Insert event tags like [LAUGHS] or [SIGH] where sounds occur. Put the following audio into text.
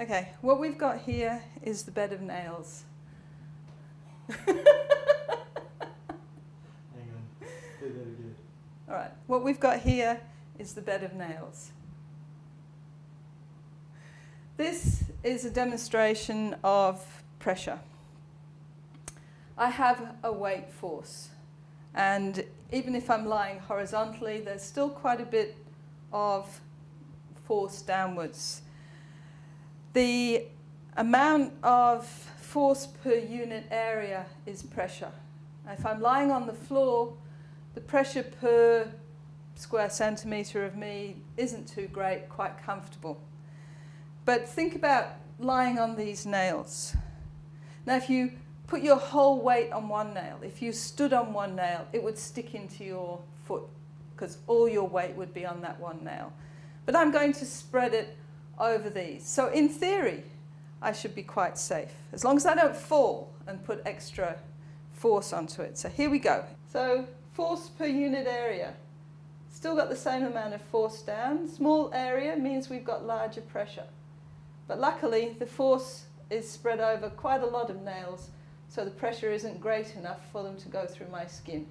Okay, what we've got here is the bed of nails. [LAUGHS] Hang on. Do that again. All right, what we've got here is the bed of nails. This is a demonstration of pressure. I have a weight force and even if I'm lying horizontally there's still quite a bit of force downwards. The amount of force per unit area is pressure. If I'm lying on the floor the pressure per square centimetre of me isn't too great, quite comfortable. But think about lying on these nails. Now if you put your whole weight on one nail, if you stood on one nail, it would stick into your foot because all your weight would be on that one nail. But I'm going to spread it over these. So in theory, I should be quite safe, as long as I don't fall and put extra force onto it. So here we go. So force per unit area. Still got the same amount of force down. Small area means we've got larger pressure. But luckily, the force is spread over quite a lot of nails, so the pressure isn't great enough for them to go through my skin.